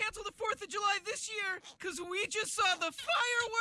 cancel the 4th of July this year because we just saw the fireworks!